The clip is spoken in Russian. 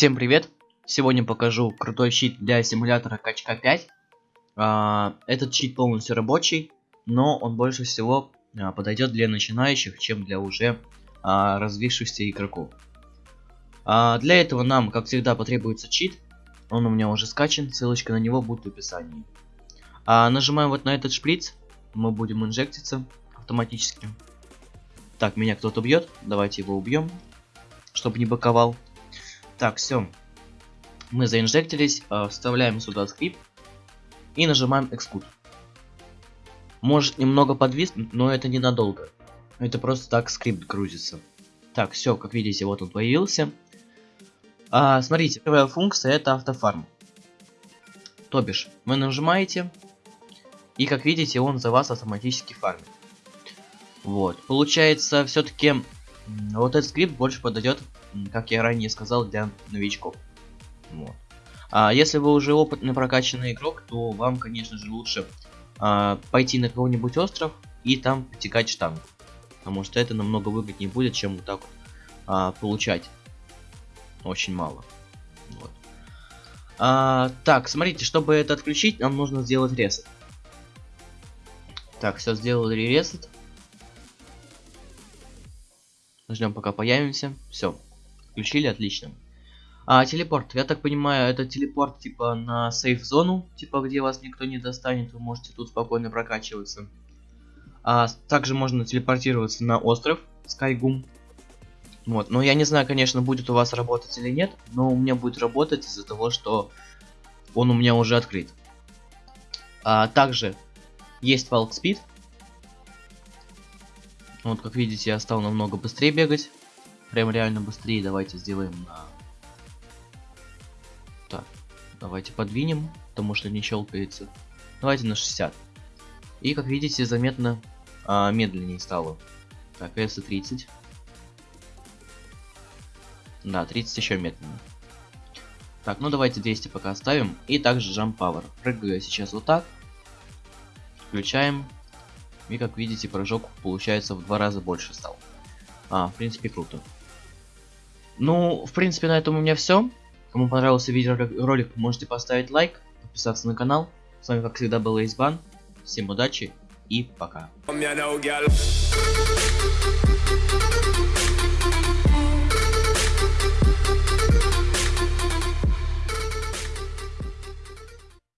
Всем привет! Сегодня покажу крутой щит для симулятора качка 5. А, этот щит полностью рабочий, но он больше всего а, подойдет для начинающих, чем для уже а, развившихся игроков. Для этого нам, как всегда, потребуется чит. Он у меня уже скачан, ссылочка на него будет в описании. Нажимаем вот на этот шприц, мы будем инжектиться автоматически. Так, меня кто-то бьет, давайте его убьем, чтобы не боковал. Так, все. Мы заинжектились, э, вставляем сюда скрипт и нажимаем Execute. Может немного подвиснуть, но это ненадолго. Это просто так скрипт грузится. Так, все, как видите, вот он появился. А, смотрите, первая функция это автофарм. То бишь, вы нажимаете, и как видите, он за вас автоматически фармит. Вот, получается, все-таки вот этот скрипт больше подойдет как я ранее сказал, для новичков. Вот. А если вы уже опытный прокачанный игрок, то вам, конечно же, лучше а, пойти на какой-нибудь остров и там потекать штангу. Потому что это намного выгоднее будет, чем вот так а, получать очень мало. Вот. А, так, смотрите, чтобы это отключить, нам нужно сделать ресет. Так, все сделали ресет. Ждем пока появимся. Все, Включили, отлично. А, телепорт. Я так понимаю, это телепорт типа на сейф-зону, типа где вас никто не достанет, вы можете тут спокойно прокачиваться. А, также можно телепортироваться на остров Скайгум. Вот, но я не знаю, конечно, будет у вас работать или нет, но у меня будет работать из-за того, что он у меня уже открыт. А, также есть Walk Speed. Вот, как видите, я стал намного быстрее бегать прям реально быстрее. Давайте сделаем на... Так, давайте подвинем, потому что не щелкается. Давайте на 60. И, как видите, заметно а, медленнее стало. Так, S 30. Да, 30 еще медленно. Так, ну давайте 200 пока оставим. И также Jump Power. Прыгаю сейчас вот так. Включаем. И как видите, прыжок получается в два раза больше стал. А, в принципе, круто. Ну, в принципе, на этом у меня все. Кому понравился видеоролик, можете поставить лайк, подписаться на канал. С вами, как всегда, был Эйсбан. Всем удачи и пока.